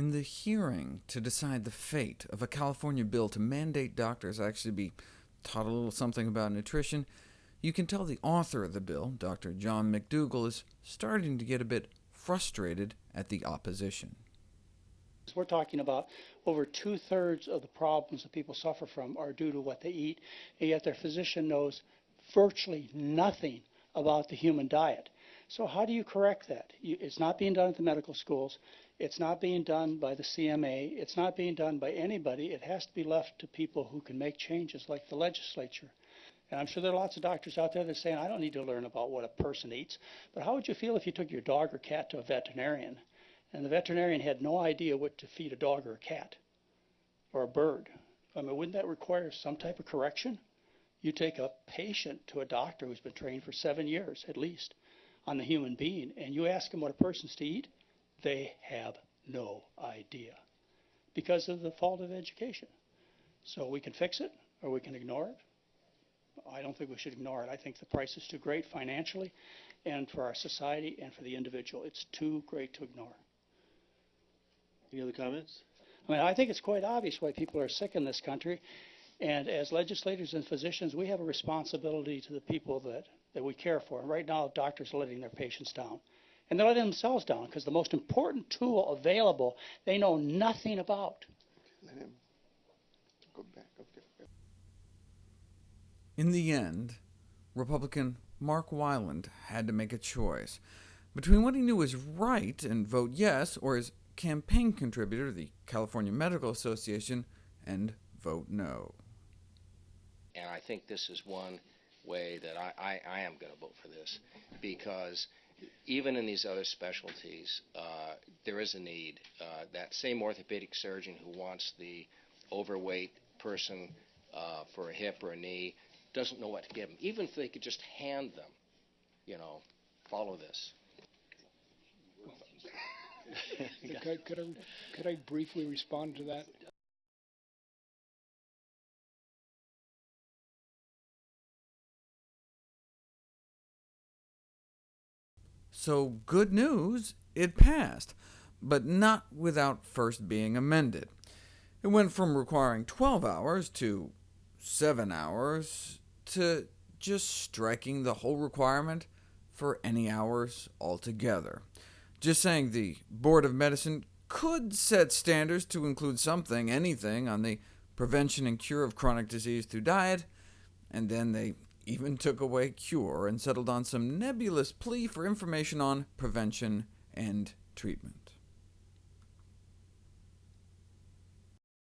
In the hearing to decide the fate of a California bill to mandate doctors actually be taught a little something about nutrition, you can tell the author of the bill, Dr. John McDougall, is starting to get a bit frustrated at the opposition. We're talking about over two-thirds of the problems that people suffer from are due to what they eat, and yet their physician knows virtually nothing about the human diet. So how do you correct that? You, it's not being done at the medical schools. It's not being done by the CMA. It's not being done by anybody. It has to be left to people who can make changes, like the legislature. And I'm sure there are lots of doctors out there that are saying, I don't need to learn about what a person eats. But how would you feel if you took your dog or cat to a veterinarian, and the veterinarian had no idea what to feed a dog or a cat, or a bird? I mean, wouldn't that require some type of correction? You take a patient to a doctor who's been trained for seven years, at least, on the human being, and you ask them what a person's to eat, they have no idea because of the fault of education. So we can fix it or we can ignore it. I don't think we should ignore it. I think the price is too great financially and for our society and for the individual. It's too great to ignore. Any other comments? I mean, I think it's quite obvious why people are sick in this country. And as legislators and physicians, we have a responsibility to the people that, that we care for. And right now, doctors are letting their patients down and they're letting themselves down because the most important tool available they know nothing about. Let him go back. Okay. In the end, Republican Mark Wyland had to make a choice between what he knew was right and vote yes, or his campaign contributor, the California Medical Association, and vote no. And I think this is one way that I, I, I am going to vote for this, because even in these other specialties, uh, there is a need. Uh, that same orthopedic surgeon who wants the overweight person uh, for a hip or a knee doesn't know what to give them. Even if they could just hand them, you know, follow this. Could could, I, could I briefly respond to that? So good news, it passed, but not without first being amended. It went from requiring 12 hours to 7 hours to just striking the whole requirement for any hours altogether. Just saying the Board of Medicine could set standards to include something, anything, on the prevention and cure of chronic disease through diet, and then they even took away cure and settled on some nebulous plea for information on prevention and treatment.